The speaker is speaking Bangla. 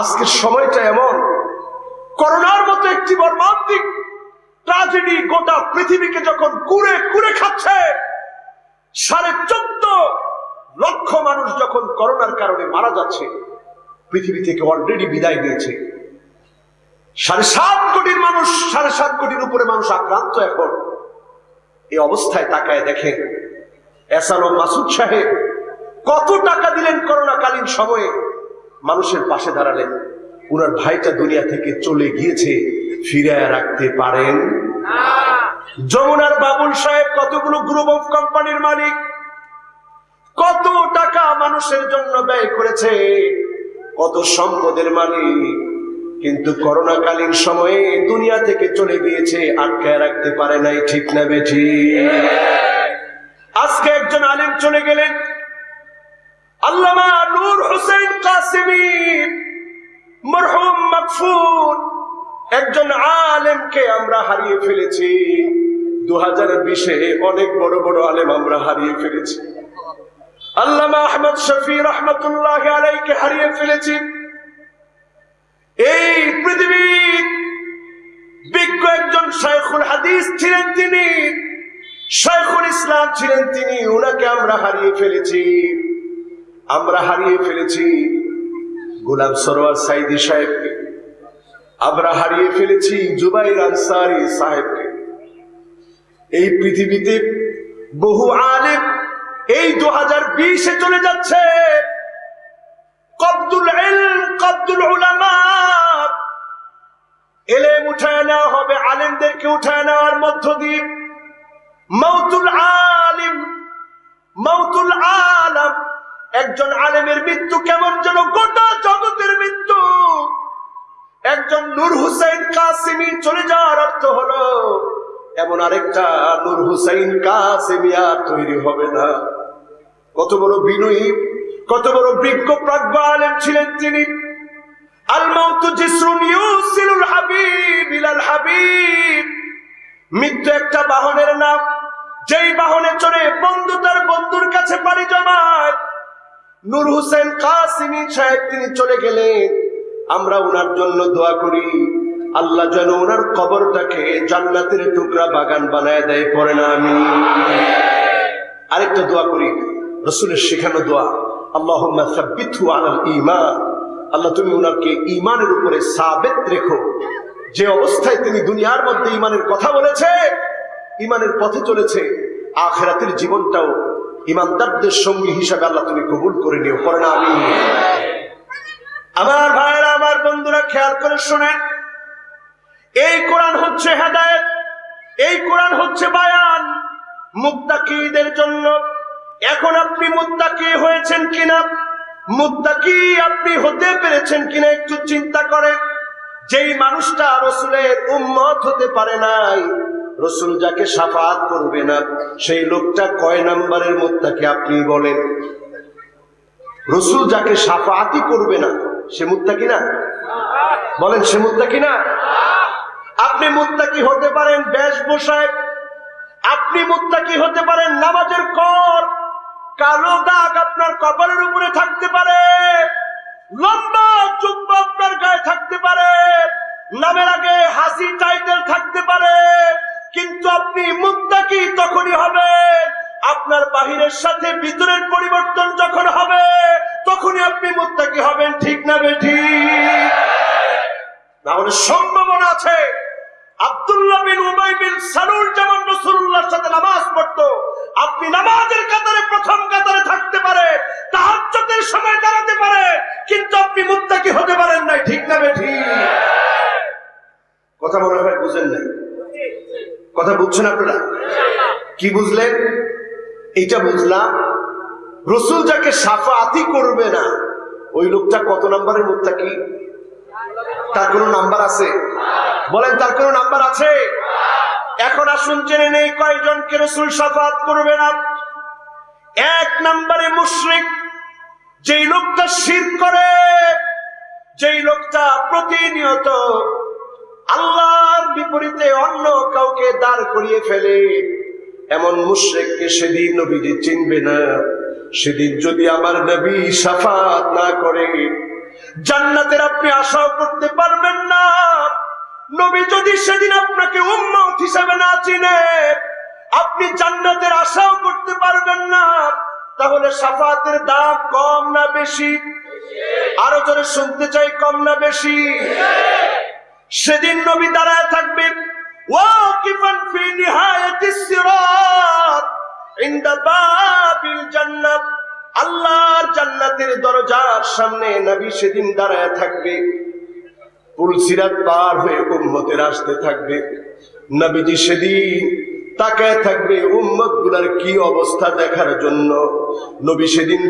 আজকের সময়টা এমন। করোনার মতো একটি মর্মান্তিক ট্রাজেডি গোটা পৃথিবীকে যখন কুড়ে কুড়ে খাচ্ছে, সাড়ে চোদ্দ লক্ষ মানুষ যখন করোনার কারণে মারা যাচ্ছে, পৃথিবী থেকে অলরেডি বিদায় নিয়েছে। সাড়ে সাত কোটির মানুষ, সাড়ে সাত কোটির উপরে মানুষ আক্রান্ত এখন। এই অবস্থায় তাকায় দেখেন এসানো মাসুদ সাহেব কত টাকা দিলেন করোনাকালীন সময়ে? মানুষের পাশে দাঁড়ালেন উনার ভাইটা দুনিয়া থেকে চলে গিয়েছে, ফিরায় রাখতে পারেন। যমুনার বাবুল সাহেব কতগুলো গ্রুপ অফ কোম্পানির মালিক, কত টাকা মানুষের জন্য ব্যয় করেছে, কত সম্পদের মালিক। কিন্তু করোনাকালীন সময়ে দুনিয়া থেকে চলে গিয়েছে, আটকায় রাখতে পারে নাই, ঠিক না বেঠি আজকে একজন আলিম চলে গেলেন আল্লামা নূর হোসেন কাসিমি, মরহুম মকফুর একজন আলেমকে আমরা হারিয়ে ফেলেছি। দু হাজার বিশে অনেক বড় বড় আলেম আমরা হারিয়ে ফেলেছি। আল্লামা আহমদ শফি রহমতুল্লাহ আলাইকে হারিয়ে ফেলেছি। এই পৃথিবীর বিজ্ঞ একজন শাইখুল হাদিস ছিলেন তিনি, শাইখুল ইসলাম ছিলেন তিনি ওনাকে আমরা হারিয়ে ফেলেছি। আমরা হারিয়ে ফেলেছি। গোলাম সরোয়ার সাইদি সাহেবকে। আমরা হারিয়ে ফেলেছি জুবাইর আনসারি সাহেবকে। এই পৃথিবীতে বহু আলেম এই দু হাজার বিশে চলে যাচ্ছে। কব্দুল কব্দুল এলেম উঠায় নেওয়া হবে, আলেমদেরকে উঠায় নেওয়ার মধ্য দিয়ে। মৌতুল আলিম মৌতুল আলম। একজন আলেমের মৃত্যু কেমন যেন গোটা জগতের মৃত্যু? একজন নূর হুসাইন কাসিমি চলে যাওয়ার অর্থ হলো, এমন আরেকটা নূর হুসাইন কাসিমি আর তৈরি হবে না। কত বড় বিনয়ী, কত বড় বিজ্ঞ প্রাজ্ঞ আলেম ছিলেন তিনি। মৃত্যু একটা বাহনের নাম। যেই বাহনে চড়ে বন্ধু তার বন্ধুর কাছে পাড়ি জমায়। নূর হোসেন কাসিমি সাহেব তিনি চলে গেলেন। আমরা ওনার জন্য দোয়া করি। আল্লাহ যেন ওনার কবরটাকে জান্নাতের টুকরা বাগান বানায় দেয় পরে না আমি। আরেকটা দোয়া করি। রসুলের শেখানো দোয়া আল্লাহ আলাল ইমান আল্লাহ তুমি ওনাকে ইমানের উপরে সাবেত রেখো। যে অবস্থায় তিনি দুনিয়ার মধ্যে ইমানের কথা বলেছে ইমানের পথে চলেছে, আখেরাতের জীবনটাও ইমানদারদের সঙ্গী হিসাবে আল্লাহ তুমি কবুল করে নিও করে না আমি আমার ভাইয়েরা, আমার বন্ধুরা, খেয়াল করে শোনেন এই কোরআন হচ্ছে হেদায়েত, এই কোরআন হচ্ছে বায়ান। মুত্তাকিদের জন্য, এখন আপনি মুত্তাকি হয়েছেন কিনা? মুত্তাকি আপনি হতে পেরেছেন কিনা একটু চিন্তা করেন যেই মানুষটা রসুলের উম্মত হতে পারে নাই রসুল যাকে সাফাত করবে না, সেই লোকটা কয় নাম্বারের মুত্তাকি আপনি বলেন? রসুল যাকে সাফাতি করবে না, সে মুত্তাকি না? বলেন, সে মুত্তাকি না? আপনি মুত্তাকি হতে পারেন বেশ বসায়, আপনি মুত্তাকি হতে পারেন নামাজের কর, কালো দাগ আপনার কপালের উপরে থাকতে পারে, লম্বা আপনি মুত্তাকি তখনই হবে, আপনার বাহিরের সাথে ভিতরের পরিবর্তন যখন হবে, তখনই আপনি মুত্তাকি হবেন, ঠিক না বেঠি তাহলে সম্ভাবনা আছে, আব্দুল্লাহ বিন নামাজের প্রথম থাকতে পারে পারে, কিন্তু আপনি হতে পারেন নাই, ঠিক না বেঠি কথা মনে হয় বুঝেন নাই। কথা বুঝছেন আপনারা? কি বুঝলেন? এইটা বুঝলাম। রসুল যাকে সাফাতি করবে না, ওই লোকটা কত নাম্বারের নম্বরের মুত্তাকি? তার কোনো নাম্বার আছে? বলেন, তার কোনো নাম্বার আছে? এখন আসুন, জেনে নেই কয়জনকে রসুল সাফাত করবে না। এক নম্বরে মুশরিক, যেই লোকটা শির করে, যেই লোকটা প্রতিনিয়ত আল্লাহর বিপরীতে অন্য কাউকে দাঁড় করিয়ে ফেলে। এমন মুশ্রেককে সেদিন নবীজি চিনবে না। সেদিন যদি আমার নবী সাফাত না করে, জান্নাতের আপনি আশাও করতে পারবেন না। নবী যদি সেদিন আপনাকে উম্মত হিসেবে না চিনে, আপনি জান্নাতের আশাও করতে পারবেন না। তাহলে সাফাতের দাম কম না বেশি? আরও জোরে শুনতে চাই, কম না বেশি? সেদিন নবী দাঁড়ায় থাকবে ওয়াকিফান ফি নিহায়াতিস সিরাত ইনদা বাবিল জান্নাত। আল্লাহর জান্নাতের দরজার সামনে নবী সেদিন দাঁড়ায় থাকবে। পুলসিরাত পার হয়ে উম্মতের আসতে থাকবে। নবীজি সেদিন তাকায় থাকবে উম্মতগুলার কি অবস্থা দেখার জন্য? নবী সেদিন